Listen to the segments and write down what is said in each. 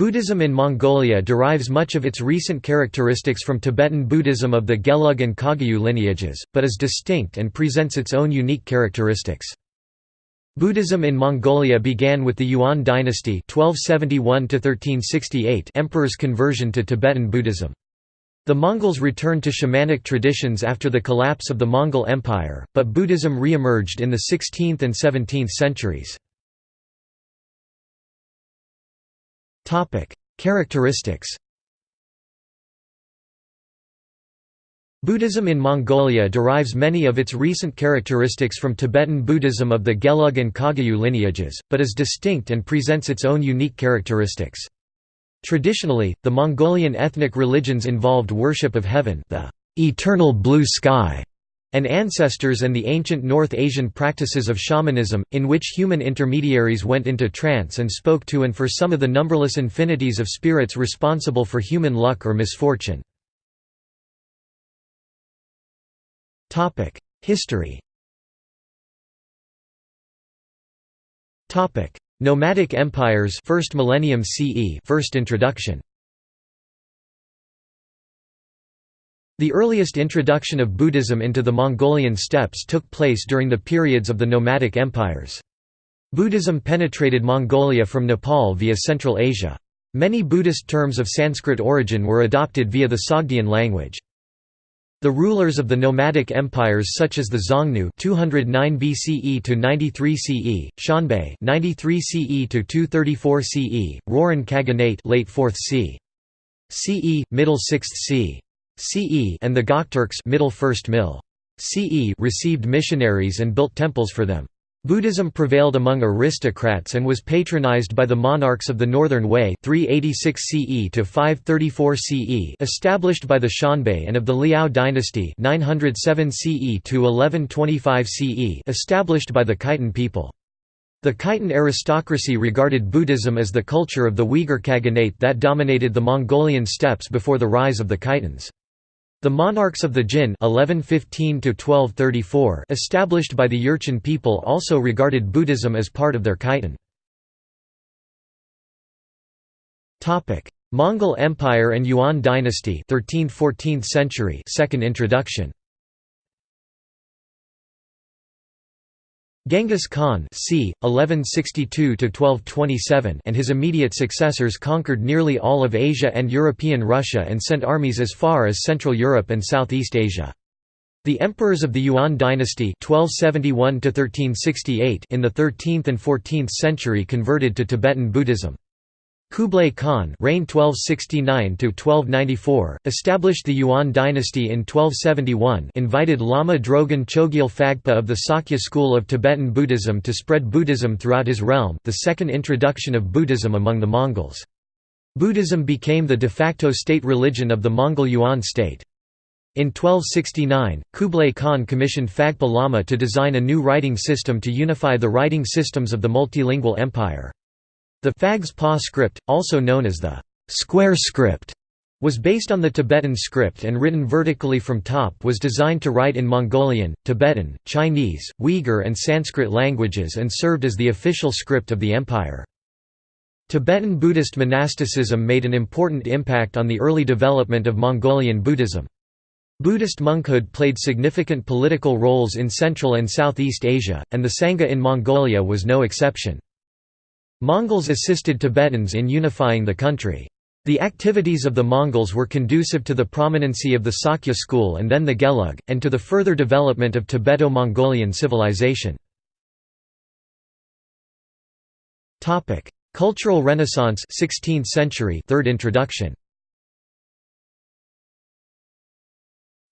Buddhism in Mongolia derives much of its recent characteristics from Tibetan Buddhism of the Gelug and Kagyu lineages, but is distinct and presents its own unique characteristics. Buddhism in Mongolia began with the Yuan dynasty 1271 emperor's conversion to Tibetan Buddhism. The Mongols returned to shamanic traditions after the collapse of the Mongol Empire, but Buddhism re-emerged in the 16th and 17th centuries. Characteristics Buddhism in Mongolia derives many of its recent characteristics from Tibetan Buddhism of the Gelug and Kagyu lineages, but is distinct and presents its own unique characteristics. Traditionally, the Mongolian ethnic religions involved worship of heaven the eternal blue sky, and ancestors and the ancient North Asian practices of shamanism, in which human intermediaries went into trance and spoke to and for some of the numberless infinities of spirits responsible for human luck or misfortune. History Nomadic empires first millennium CE first introduction The earliest introduction of Buddhism into the Mongolian steppes took place during the periods of the nomadic empires. Buddhism penetrated Mongolia from Nepal via Central Asia. Many Buddhist terms of Sanskrit origin were adopted via the Sogdian language. The rulers of the nomadic empires such as the Xiongnu 209 BCE to 93 CE, Xianbei 93 CE to 234 CE, Rouran Khaganate late 4th c. CE, middle 6th c. CE and the Gokturks middle 1st mil. CE received missionaries and built temples for them. Buddhism prevailed among aristocrats and was patronized by the monarchs of the Northern Wei 386 CE to 534 CE established by the Xianbei and of the Liao dynasty 907 CE to 1125 CE established by the Khitan people. The Khitan aristocracy regarded Buddhism as the culture of the Uyghur Khaganate that dominated the Mongolian steppes before the rise of the Khitans. The monarchs of the Jin 1115 established by the Jurchen people also regarded Buddhism as part of their Khitan. Mongol Empire and Yuan dynasty 13th–14th century second introduction Genghis Khan c. 1162–1227 and his immediate successors conquered nearly all of Asia and European Russia and sent armies as far as Central Europe and Southeast Asia. The emperors of the Yuan dynasty 1271 in the 13th and 14th century converted to Tibetan Buddhism. Kublai Khan reigned 1269 established the Yuan dynasty in 1271 invited Lama Drogon Chogyal Phagpa of the Sakya school of Tibetan Buddhism to spread Buddhism throughout his realm the second introduction of Buddhism among the Mongols. Buddhism became the de facto state religion of the Mongol Yuan state. In 1269, Kublai Khan commissioned Phagpa Lama to design a new writing system to unify the writing systems of the multilingual empire. The Phags Pa script, also known as the square script, was based on the Tibetan script and written vertically from top was designed to write in Mongolian, Tibetan, Chinese, Uyghur and Sanskrit languages and served as the official script of the empire. Tibetan Buddhist monasticism made an important impact on the early development of Mongolian Buddhism. Buddhist monkhood played significant political roles in Central and Southeast Asia, and the Sangha in Mongolia was no exception. Mongols assisted Tibetans in unifying the country. The activities of the Mongols were conducive to the prominency of the Sakya school and then the Gelug, and to the further development of Tibeto-Mongolian civilization. Cultural Renaissance 16th century third introduction.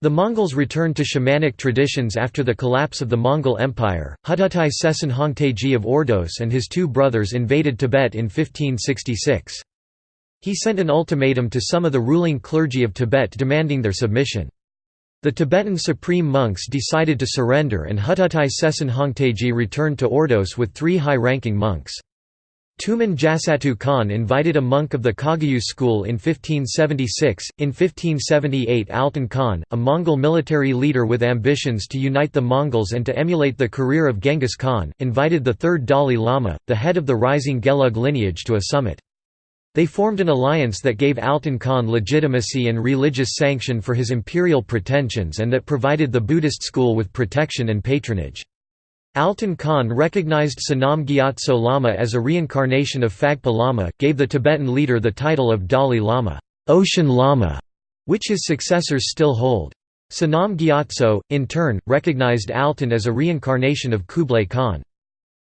The Mongols returned to shamanic traditions after the collapse of the Mongol Empire. Huttutai Seson Hongtaiji of Ordos and his two brothers invaded Tibet in 1566. He sent an ultimatum to some of the ruling clergy of Tibet demanding their submission. The Tibetan supreme monks decided to surrender and Huttutai Seson Hongtaiji returned to Ordos with three high-ranking monks. Tumen Jasatu Khan invited a monk of the Kagyu school in 1576. In 1578, Altan Khan, a Mongol military leader with ambitions to unite the Mongols and to emulate the career of Genghis Khan, invited the third Dalai Lama, the head of the rising Gelug lineage, to a summit. They formed an alliance that gave Altan Khan legitimacy and religious sanction for his imperial pretensions and that provided the Buddhist school with protection and patronage. Altan Khan recognized Sonam Gyatso Lama as a reincarnation of Phagpa Lama, gave the Tibetan leader the title of Dalai Lama, Ocean Lama, which his successors still hold. Sonam Gyatso, in turn, recognized Altan as a reincarnation of Kublai Khan.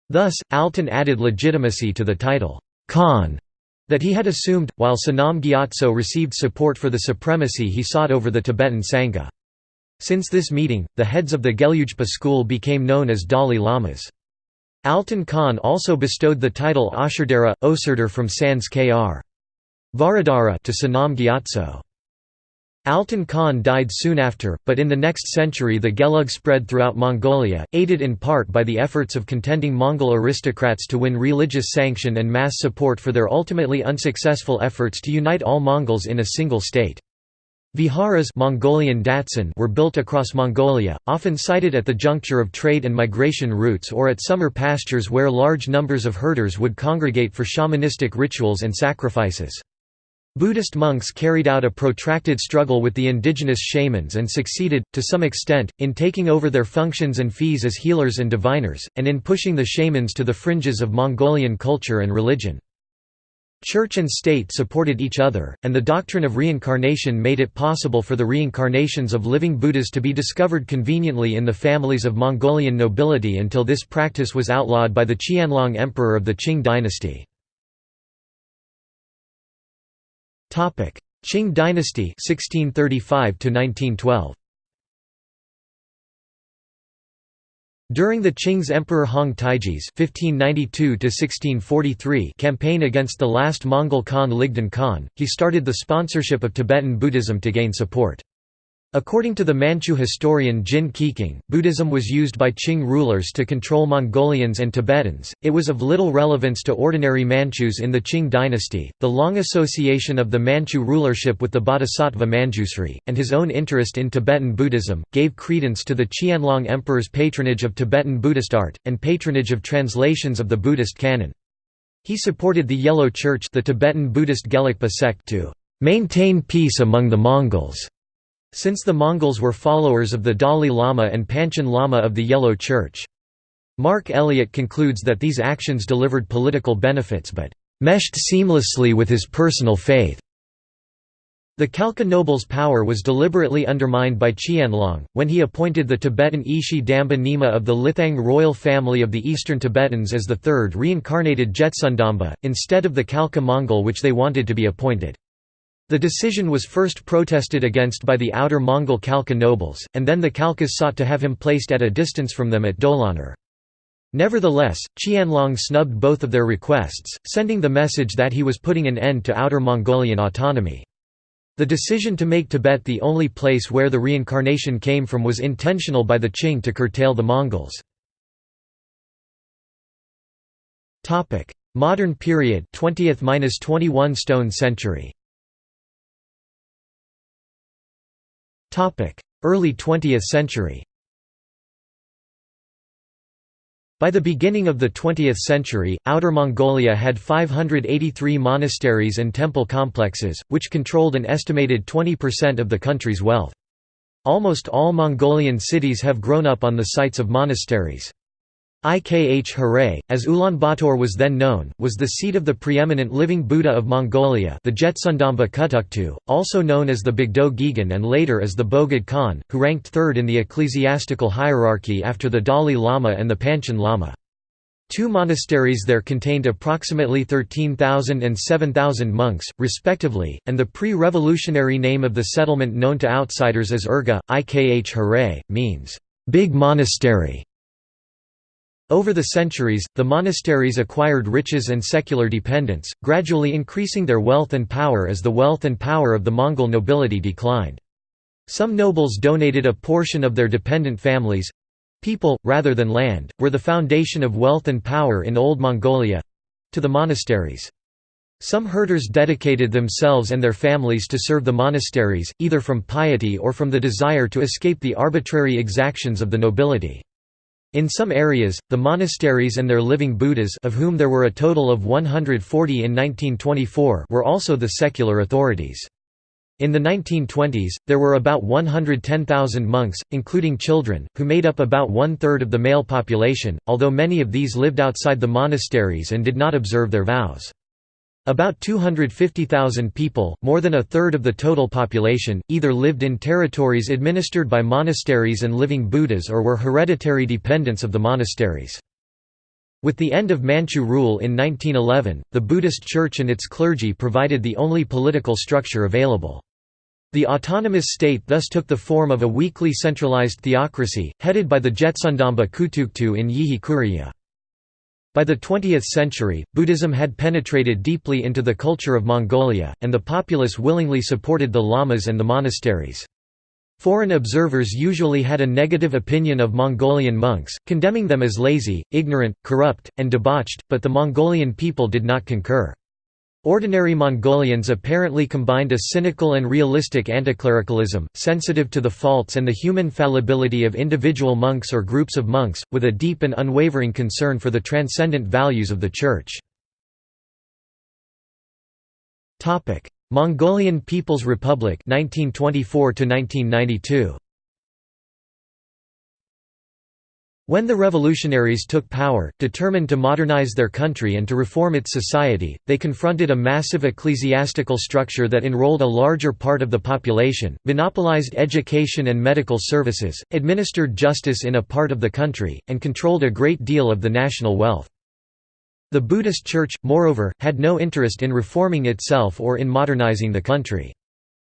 Thus, Altan added legitimacy to the title, Khan, that he had assumed, while Sonam Gyatso received support for the supremacy he sought over the Tibetan Sangha. Since this meeting, the heads of the Gelugpa school became known as Dalai Lamas. Altan Khan also bestowed the title Ashardara, Osirder from Sans Kr. Varadara to Sonam Gyatso. Altan Khan died soon after, but in the next century the Gelug spread throughout Mongolia, aided in part by the efforts of contending Mongol aristocrats to win religious sanction and mass support for their ultimately unsuccessful efforts to unite all Mongols in a single state. Viharas Mongolian datsan were built across Mongolia, often sited at the juncture of trade and migration routes or at summer pastures where large numbers of herders would congregate for shamanistic rituals and sacrifices. Buddhist monks carried out a protracted struggle with the indigenous shamans and succeeded, to some extent, in taking over their functions and fees as healers and diviners, and in pushing the shamans to the fringes of Mongolian culture and religion. Church and state supported each other, and the doctrine of reincarnation made it possible for the reincarnations of living Buddhas to be discovered conveniently in the families of Mongolian nobility until this practice was outlawed by the Qianlong emperor of the Qing dynasty. Qing dynasty 1635 1912 During the Qing's Emperor Hong Taiji's (1592–1643) campaign against the last Mongol Khan Ligdan Khan, he started the sponsorship of Tibetan Buddhism to gain support. According to the Manchu historian Jin Keqing, Buddhism was used by Qing rulers to control Mongolians and Tibetans. It was of little relevance to ordinary Manchus in the Qing dynasty. The long association of the Manchu rulership with the Bodhisattva Manjusri, and his own interest in Tibetan Buddhism, gave credence to the Qianlong Emperor's patronage of Tibetan Buddhist art, and patronage of translations of the Buddhist canon. He supported the Yellow Church, the Tibetan Buddhist Gelugpa sect, to maintain peace among the Mongols since the Mongols were followers of the Dalai Lama and Panchen Lama of the Yellow Church. Mark Elliott concludes that these actions delivered political benefits but meshed seamlessly with his personal faith. The Khalkha noble's power was deliberately undermined by Qianlong, when he appointed the Tibetan Ishi Damba Nima of the Lithang royal family of the eastern Tibetans as the third reincarnated Jetsundamba, instead of the Khalkha Mongol which they wanted to be appointed. The decision was first protested against by the outer Mongol Khalkha nobles, and then the Khalkhas sought to have him placed at a distance from them at Dolon Nor. Nevertheless, Qianlong snubbed both of their requests, sending the message that he was putting an end to Outer Mongolian autonomy. The decision to make Tibet the only place where the reincarnation came from was intentional by the Qing to curtail the Mongols. Modern period 20th–21 stone century Early 20th century By the beginning of the 20th century, Outer Mongolia had 583 monasteries and temple complexes, which controlled an estimated 20% of the country's wealth. Almost all Mongolian cities have grown up on the sites of monasteries. Ikh Hare, as Ulaanbaatar was then known, was the seat of the preeminent living Buddha of Mongolia the Jetsundamba Kutuktu, also known as the Bogdo Gegen and later as the Bogd Khan, who ranked third in the ecclesiastical hierarchy after the Dalai Lama and the Panchen Lama. Two monasteries there contained approximately 13,000 and 7,000 monks, respectively, and the pre-revolutionary name of the settlement known to outsiders as Urga, Ikh Hare, means, "...big monastery". Over the centuries, the monasteries acquired riches and secular dependence, gradually increasing their wealth and power as the wealth and power of the Mongol nobility declined. Some nobles donated a portion of their dependent families—people, rather than land, were the foundation of wealth and power in Old Mongolia—to the monasteries. Some herders dedicated themselves and their families to serve the monasteries, either from piety or from the desire to escape the arbitrary exactions of the nobility. In some areas, the monasteries and their living Buddhas of whom there were a total of 140 in 1924 were also the secular authorities. In the 1920s, there were about 110,000 monks, including children, who made up about one-third of the male population, although many of these lived outside the monasteries and did not observe their vows. About 250,000 people, more than a third of the total population, either lived in territories administered by monasteries and living Buddhas or were hereditary dependents of the monasteries. With the end of Manchu rule in 1911, the Buddhist Church and its clergy provided the only political structure available. The autonomous state thus took the form of a weakly centralized theocracy, headed by the Jetsundamba Kutuktu in Yihe Kuriya. By the 20th century, Buddhism had penetrated deeply into the culture of Mongolia, and the populace willingly supported the lamas and the monasteries. Foreign observers usually had a negative opinion of Mongolian monks, condemning them as lazy, ignorant, corrupt, and debauched, but the Mongolian people did not concur. Ordinary Mongolians apparently combined a cynical and realistic anticlericalism, sensitive to the faults and the human fallibility of individual monks or groups of monks, with a deep and unwavering concern for the transcendent values of the Church. Mongolian People's Republic 1924 1992 When the revolutionaries took power, determined to modernize their country and to reform its society, they confronted a massive ecclesiastical structure that enrolled a larger part of the population, monopolized education and medical services, administered justice in a part of the country, and controlled a great deal of the national wealth. The Buddhist Church, moreover, had no interest in reforming itself or in modernizing the country.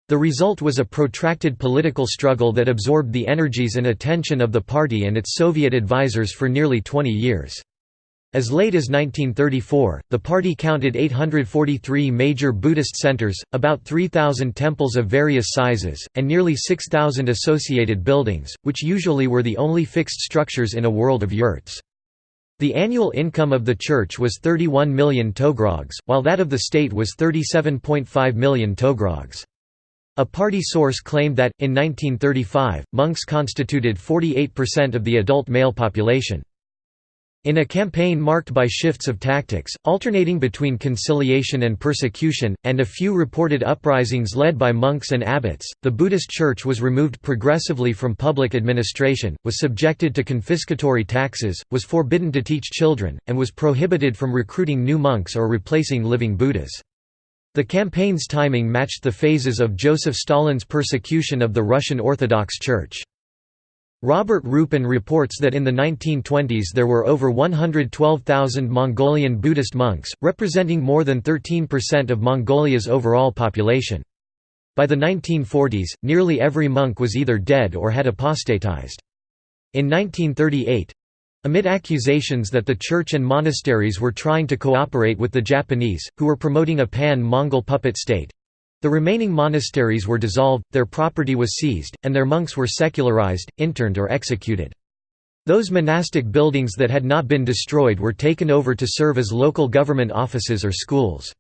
The result was a protracted political struggle that absorbed the energies and attention of the party and its Soviet advisers for nearly 20 years. As late as 1934, the party counted 843 major Buddhist centers, about 3,000 temples of various sizes, and nearly 6,000 associated buildings, which usually were the only fixed structures in a world of yurts. The annual income of the church was 31 million togrogs, while that of the state was 37.5 million togrogs. A party source claimed that, in 1935, monks constituted 48% of the adult male population. In a campaign marked by shifts of tactics, alternating between conciliation and persecution, and a few reported uprisings led by monks and abbots, the Buddhist Church was removed progressively from public administration, was subjected to confiscatory taxes, was forbidden to teach children, and was prohibited from recruiting new monks or replacing living Buddhas. The campaign's timing matched the phases of Joseph Stalin's persecution of the Russian Orthodox Church. Robert Rupen reports that in the 1920s there were over 112,000 Mongolian Buddhist monks, representing more than 13% of Mongolia's overall population. By the 1940s, nearly every monk was either dead or had apostatized. In 1938, Amid accusations that the church and monasteries were trying to cooperate with the Japanese, who were promoting a pan-Mongol puppet state, the remaining monasteries were dissolved, their property was seized, and their monks were secularized, interned or executed. Those monastic buildings that had not been destroyed were taken over to serve as local government offices or schools.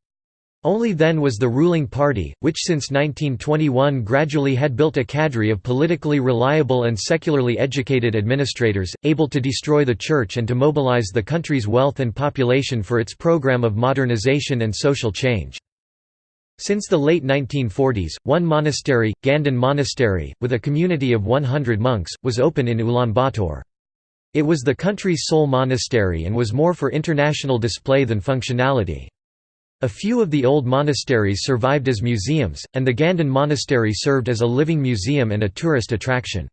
Only then was the ruling party, which since 1921 gradually had built a cadre of politically reliable and secularly educated administrators, able to destroy the church and to mobilize the country's wealth and population for its program of modernization and social change. Since the late 1940s, one monastery, Ganden Monastery, with a community of 100 monks, was open in Ulaanbaatar. It was the country's sole monastery and was more for international display than functionality. A few of the old monasteries survived as museums, and the Ganden Monastery served as a living museum and a tourist attraction.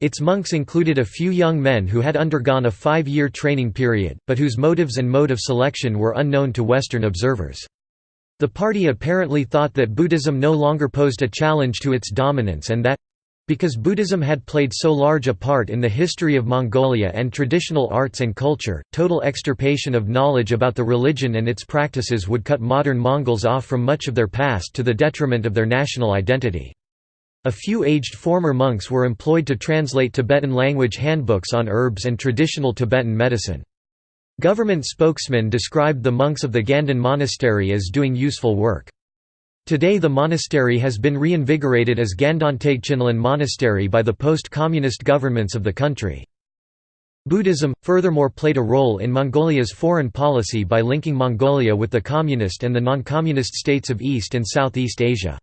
Its monks included a few young men who had undergone a five-year training period, but whose motives and mode of selection were unknown to Western observers. The party apparently thought that Buddhism no longer posed a challenge to its dominance and that because Buddhism had played so large a part in the history of Mongolia and traditional arts and culture, total extirpation of knowledge about the religion and its practices would cut modern Mongols off from much of their past to the detriment of their national identity. A few aged former monks were employed to translate Tibetan language handbooks on herbs and traditional Tibetan medicine. Government spokesmen described the monks of the Ganden Monastery as doing useful work. Today the monastery has been reinvigorated as Gandantagchinlan Monastery by the post-communist governments of the country. Buddhism, furthermore played a role in Mongolia's foreign policy by linking Mongolia with the communist and the non-communist states of East and Southeast Asia.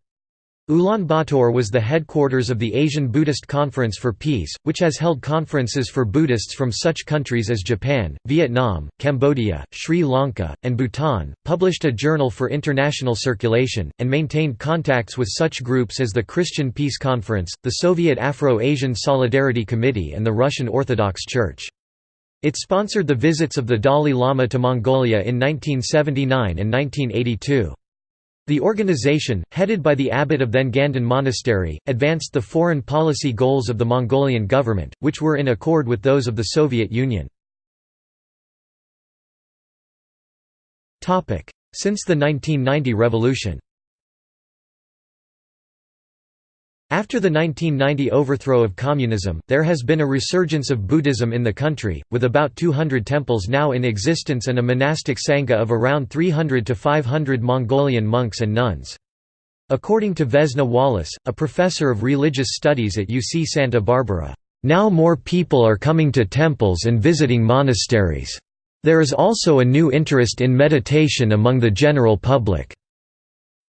Ulaanbaatar was the headquarters of the Asian Buddhist Conference for Peace, which has held conferences for Buddhists from such countries as Japan, Vietnam, Cambodia, Sri Lanka, and Bhutan, published a journal for international circulation, and maintained contacts with such groups as the Christian Peace Conference, the Soviet Afro-Asian Solidarity Committee and the Russian Orthodox Church. It sponsored the visits of the Dalai Lama to Mongolia in 1979 and 1982. The organization, headed by the abbot of then Ganden Monastery, advanced the foreign policy goals of the Mongolian government, which were in accord with those of the Soviet Union. Since the 1990 revolution After the 1990 overthrow of communism, there has been a resurgence of Buddhism in the country, with about 200 temples now in existence and a monastic sangha of around 300 to 500 Mongolian monks and nuns. According to Vesna Wallace, a professor of religious studies at UC Santa Barbara, "...now more people are coming to temples and visiting monasteries. There is also a new interest in meditation among the general public."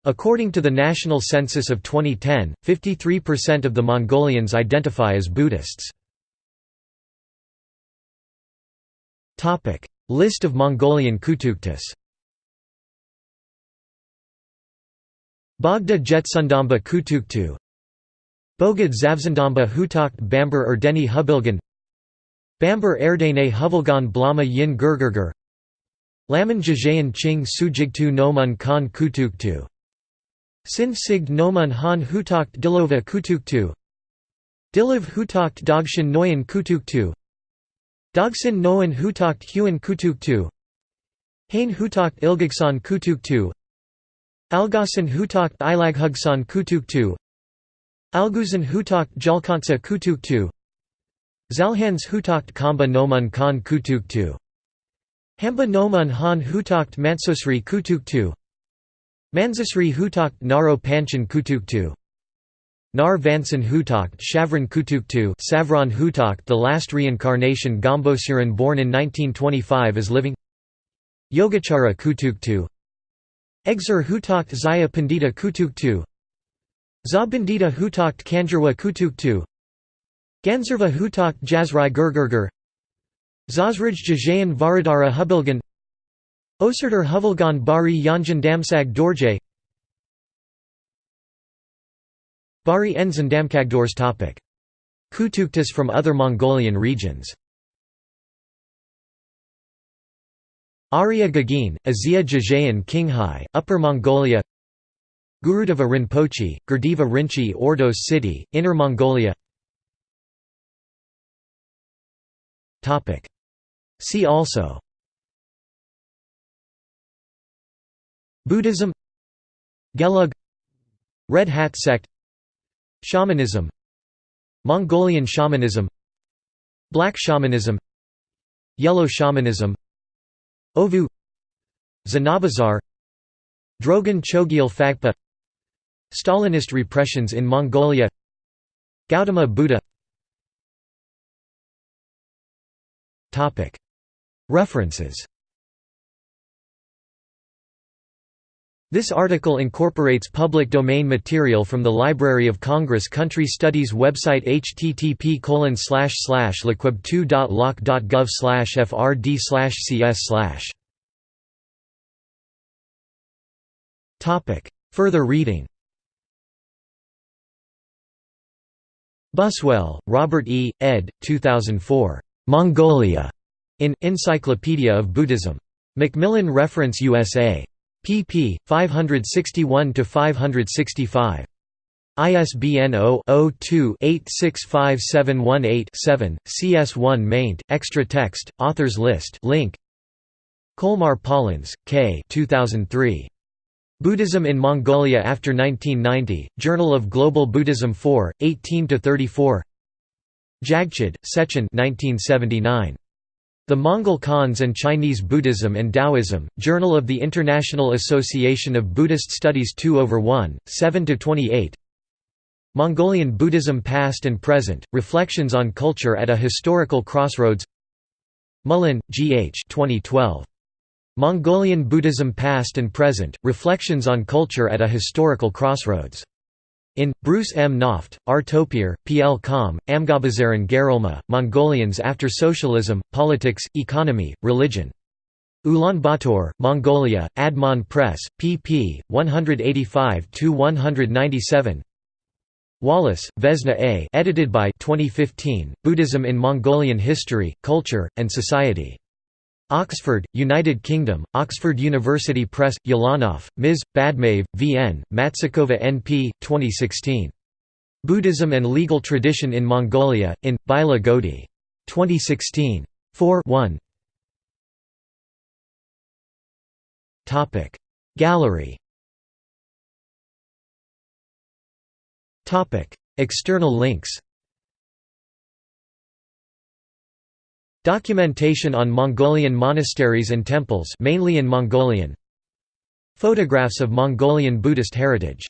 According to the national census of 2010, 53% of the Mongolians identify as Buddhists. List of Mongolian Kutuktas Bogda Jetsundamba Kutuktu Bogad Zavzandamba Hutakt Bamber Erdeni Hubilgan Bamber Erdene Huvilgan Blama Yin Gurgurgur Laman Jajayan Ching Sujigtu Nomun Khan Kutuktu Sin sigd nomun han hutakt dilova kutuktu Diliv hutakt dogshin noyan kutuktu Dogsin noan hutakt huan kutuktu Hain hutakt ilgagsan kutuktu Algasan hutakt ilaghugsan kutuktu Alguzan hutakt jalkansa kutuktu Zalhans hutakt kamba nomun kan kutuktu Hamba nomun han hutakt mansosri kutuktu Manzasri Hutakt Naro Panchen Kutuktu Nar Vansan Hutakt Shavran Kutuktu Savran Hutakt the last reincarnation Gambosiran born in 1925 is living. Yogachara Kutuktu Exer Hutakt Zaya Pandita Kutuktu Zabandita Hutakt Kanjarwa Kutuktu Ganzerva Hutakt Jazrai Gurgurgur. Zazraj Jajayan Varadara Hubilgan Osirdur Huvilgan Bari Yanjan Damsag Dorje Bari Enzan Damkagdors topic. Kutuktas from other Mongolian regions Arya Gagin, Azia Jajayan Qinghai, Upper Mongolia Gurudeva Rinpoche, Gurdeva Rinchi Ordos City, Inner Mongolia See also Buddhism Gelug Red Hat sect Shamanism Mongolian shamanism Black shamanism Yellow shamanism Ovoo Zanabazar Drogon Chogyal Phagpa Stalinist repressions in Mongolia Gautama Buddha. References This article incorporates public domain material from the Library of Congress Country Studies website http liquib2.loc.gov frd cs Further reading Buswell, Robert E., ed. 2004. Mongolia. In Encyclopedia of Buddhism. Macmillan Reference USA pp. 561–565. ISBN 0-02-865718-7, CS1 maint, extra text, authors list link. Kollmar-Paulenz, K. 2003. Buddhism in Mongolia after 1990, Journal of Global Buddhism 4, 18–34 Jagchid, Sechin 1979. The Mongol Khans and Chinese Buddhism and Taoism, Journal of the International Association of Buddhist Studies 2 over 1, 7–28 Mongolian Buddhism Past and Present, Reflections on Culture at a Historical Crossroads Mullin, G. H. 2012. Mongolian Buddhism Past and Present, Reflections on Culture at a Historical Crossroads. In, Bruce M. Knauft, R. Taupier, P. L. Com, Amgabazaren Gerolma, Mongolians After Socialism, Politics, Economy, Religion. Ulaanbaatar, Mongolia, Admon Press, pp. 185–197 Wallace, Vesna A. edited by 2015, Buddhism in Mongolian History, Culture, and Society. Oxford, United Kingdom, Oxford University Press, Ulanov, Ms., Badmaev, V.N., Matsikova N.P., 2016. Buddhism and Legal Tradition in Mongolia, in, Bila Godi. 2016. 4 1 Gallery External links Documentation on Mongolian monasteries and temples mainly in Mongolian Photographs of Mongolian Buddhist heritage